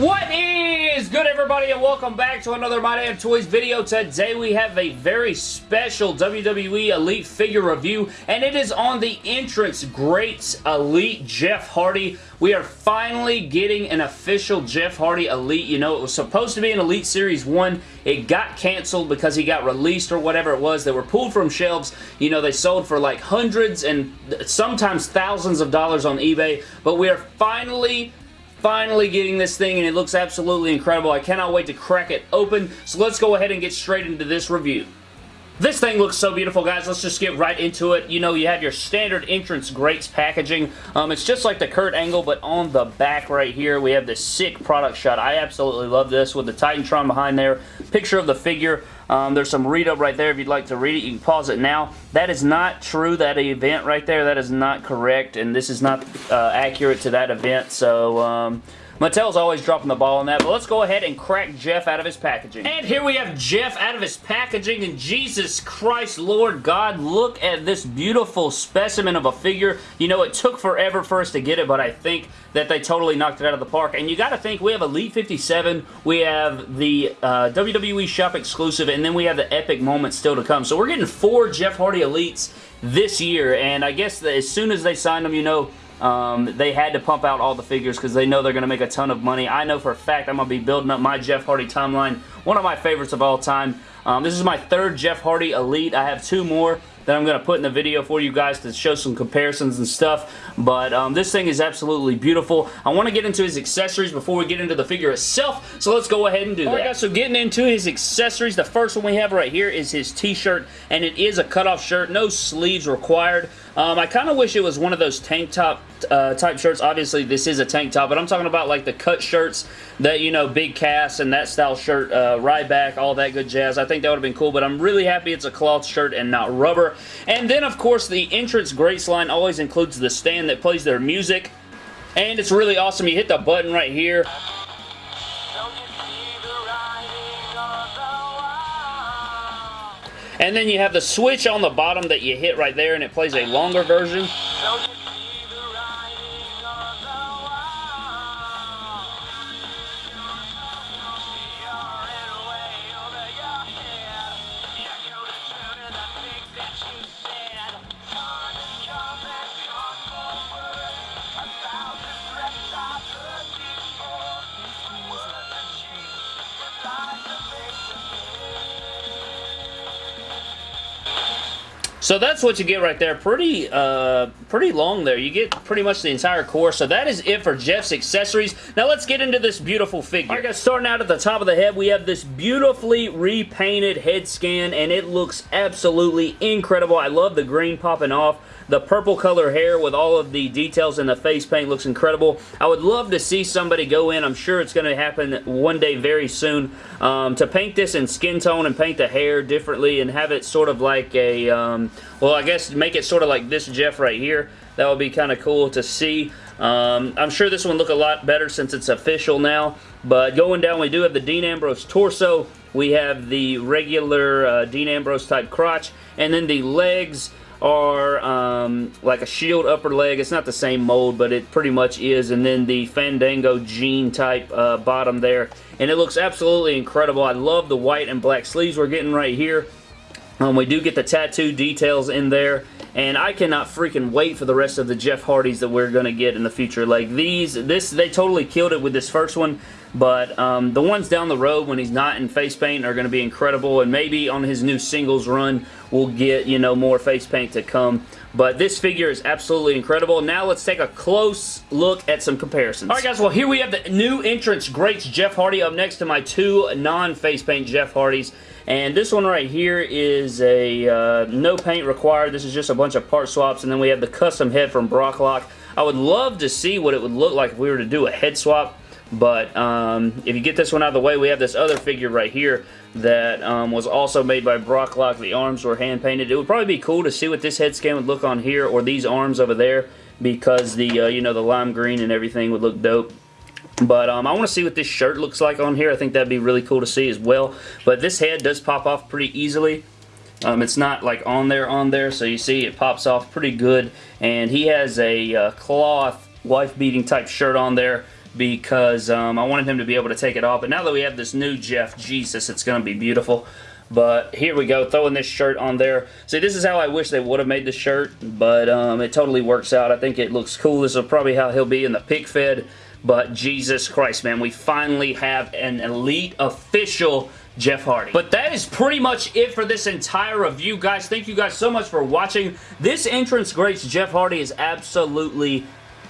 What is good everybody and welcome back to another My Damn Toys video. Today we have a very special WWE Elite figure review and it is on the Entrance Greats Elite Jeff Hardy. We are finally getting an official Jeff Hardy Elite. You know, it was supposed to be an Elite Series 1. It got canceled because he got released or whatever it was. They were pulled from shelves. You know, they sold for like hundreds and sometimes thousands of dollars on eBay. But we are finally finally getting this thing and it looks absolutely incredible. I cannot wait to crack it open. So let's go ahead and get straight into this review. This thing looks so beautiful, guys. Let's just get right into it. You know, you have your standard entrance greats packaging. Um, it's just like the Kurt Angle, but on the back right here, we have this sick product shot. I absolutely love this with the Titantron behind there. Picture of the figure. Um, there's some read up right there if you'd like to read it. You can pause it now. That is not true, that event right there. That is not correct, and this is not uh, accurate to that event. So, um, Mattel's always dropping the ball on that, but let's go ahead and crack Jeff out of his packaging. And here we have Jeff out of his packaging, and Jesus Christ, Lord God, look at this beautiful specimen of a figure. You know, it took forever for us to get it, but I think that they totally knocked it out of the park. And you got to think, we have Elite 57, we have the uh, WWE Shop exclusive, and then we have the epic moment still to come. So we're getting four Jeff Hardy Elites this year, and I guess as soon as they sign them, you know, um, they had to pump out all the figures because they know they're going to make a ton of money. I know for a fact I'm going to be building up my Jeff Hardy timeline. One of my favorites of all time. Um, this is my third Jeff Hardy Elite. I have two more that I'm going to put in the video for you guys to show some comparisons and stuff. But um, this thing is absolutely beautiful. I want to get into his accessories before we get into the figure itself, so let's go ahead and do All that. Alright guys, so getting into his accessories, the first one we have right here is his t-shirt, and it is a cutoff shirt, no sleeves required. Um, I kind of wish it was one of those tank top uh, type shirts. Obviously, this is a tank top, but I'm talking about like the cut shirts that, you know, Big Cass and that style shirt, uh, Ryback, all that good jazz. I think that would have been cool, but I'm really happy it's a cloth shirt and not rubber. And then, of course, the entrance greats line always includes the stand that plays their music. And it's really awesome. You hit the button right here. And then you have the switch on the bottom that you hit right there and it plays a longer version. So that's what you get right there. Pretty, uh, pretty long there. You get pretty much the entire core. So that is it for Jeff's accessories. Now let's get into this beautiful figure. Alright guys, starting out at the top of the head, we have this beautifully repainted head scan, and it looks absolutely incredible. I love the green popping off. The purple color hair with all of the details in the face paint looks incredible. I would love to see somebody go in. I'm sure it's going to happen one day very soon um, to paint this in skin tone and paint the hair differently and have it sort of like a, um, well, I guess make it sort of like this Jeff right here. That would be kind of cool to see. Um, I'm sure this one look a lot better since it's official now. But going down, we do have the Dean Ambrose torso. We have the regular uh, Dean Ambrose type crotch. And then the legs are um, like a shield upper leg. It's not the same mold, but it pretty much is. And then the Fandango jean type uh, bottom there. And it looks absolutely incredible. I love the white and black sleeves we're getting right here. Um, we do get the tattoo details in there. And I cannot freaking wait for the rest of the Jeff Hardys that we're going to get in the future. Like these, this, they totally killed it with this first one. But um, the ones down the road when he's not in face paint are going to be incredible. And maybe on his new singles run, we'll get, you know, more face paint to come. But this figure is absolutely incredible. Now let's take a close look at some comparisons. Alright guys, well here we have the new entrance greats Jeff Hardy up next to my two non-face paint Jeff Hardys. And this one right here is a uh, no paint required. This is just a bunch of part swaps. And then we have the custom head from Brocklock. I would love to see what it would look like if we were to do a head swap. But um, if you get this one out of the way, we have this other figure right here that um, was also made by Brocklock. The arms were hand painted. It would probably be cool to see what this head scan would look on here or these arms over there because the uh, you know the lime green and everything would look dope. But um, I want to see what this shirt looks like on here. I think that'd be really cool to see as well. But this head does pop off pretty easily. Um, it's not like on there on there so you see it pops off pretty good and he has a uh, cloth wife beating type shirt on there because um, I wanted him to be able to take it off. But now that we have this new Jeff, Jesus, it's going to be beautiful. But here we go, throwing this shirt on there. See, this is how I wish they would have made the shirt, but um, it totally works out. I think it looks cool. This is probably how he'll be in the pick fed. But Jesus Christ, man, we finally have an elite official Jeff Hardy. But that is pretty much it for this entire review, guys. Thank you guys so much for watching. This entrance greats Jeff Hardy is absolutely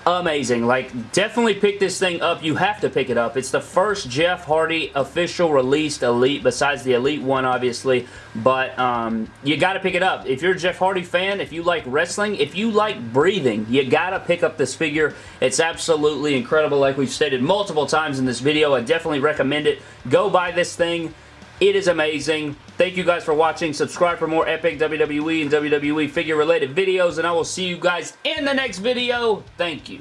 amazing. Like, definitely pick this thing up. You have to pick it up. It's the first Jeff Hardy official released Elite, besides the Elite one, obviously. But um, you got to pick it up. If you're a Jeff Hardy fan, if you like wrestling, if you like breathing, you got to pick up this figure. It's absolutely incredible, like we've stated multiple times in this video. I definitely recommend it. Go buy this thing. It is amazing. Thank you guys for watching. Subscribe for more epic WWE and WWE figure related videos and I will see you guys in the next video. Thank you.